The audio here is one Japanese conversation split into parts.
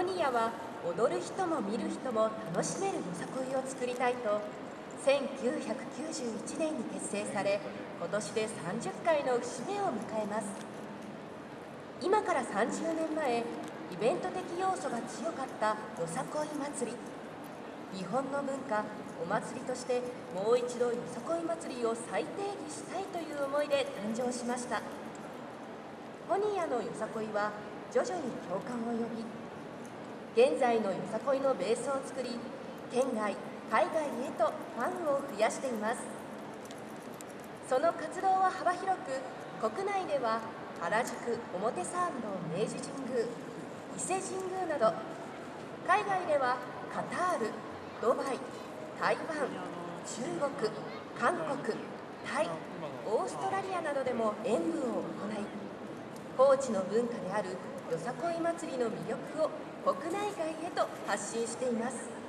ホニヤは踊る人も見る人も楽しめるよさこいを作りたいと1991年に結成され今年で30回の節目を迎えます。今から30年前イベント的要素が強かったよさこい祭り。日本の文化お祭りとしてもう一度よさこい祭りを再定義したいという思いで誕生しました。ホニヤのよさこいは徐々に共感を呼び現在のよさこいのベースを作り県外海外へとファンを増やしています。その活動は幅広く国内では原宿表参道明治神宮伊勢神宮など海外ではカタールドバイ台湾中国韓国タイオーストラリアなどでも演舞を行い高知の文化であるよさこい祭りの魅力を国内外へと発信しています。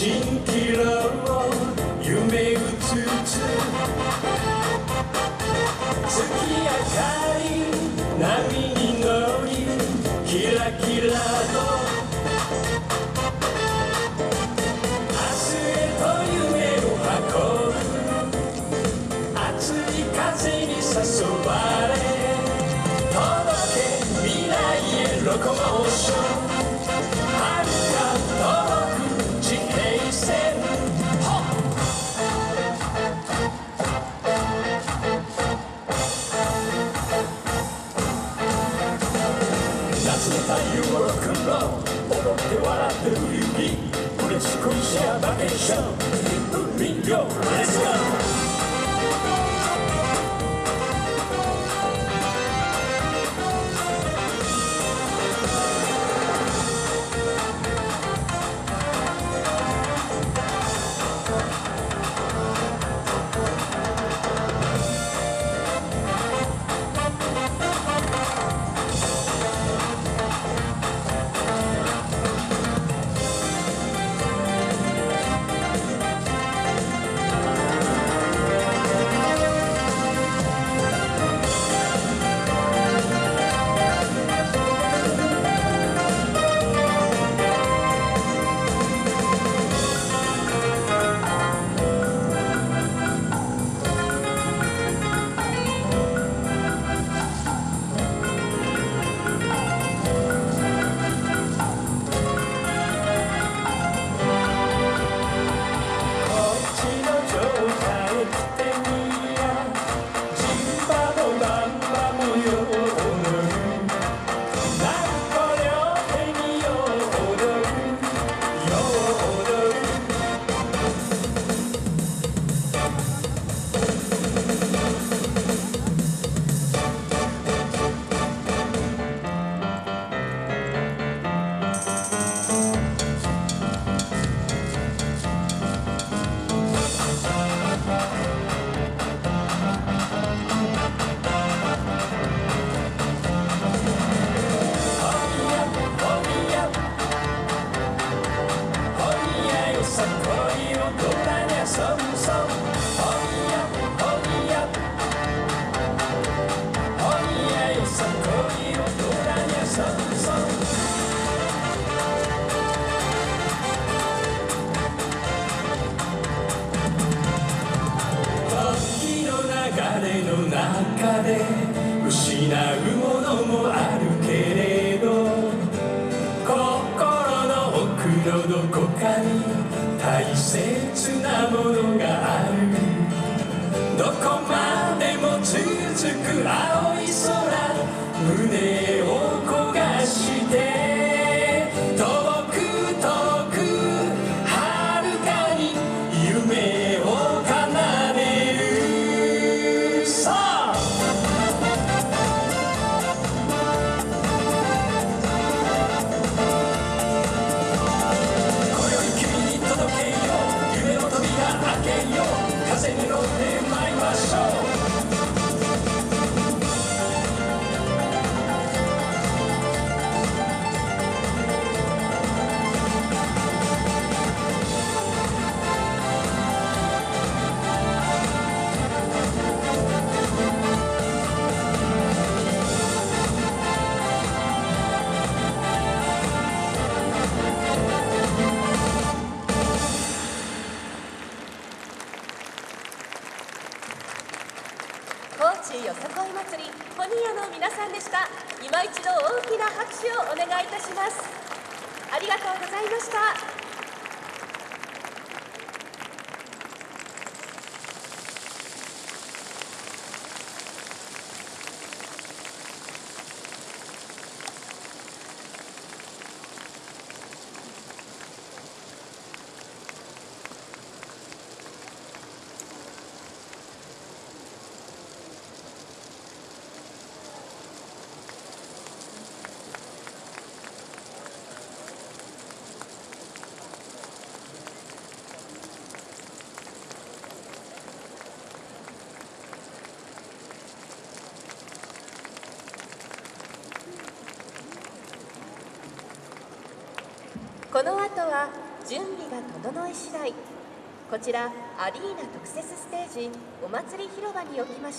チンを夢うつつ月明かり波に乗りキラキラと誘われ届け未来へロコモーション go, let's go. れの中で失うものもあるけれど心の奥のどこかに大切なものがある。どこまでも続く青市よさこい祭りホニヤの皆さんでした。今一度大きな拍手をお願いいたします。ありがとうございました。この後は準備が整い次第。こちらアリーナ特設ステージお祭り広場におきまし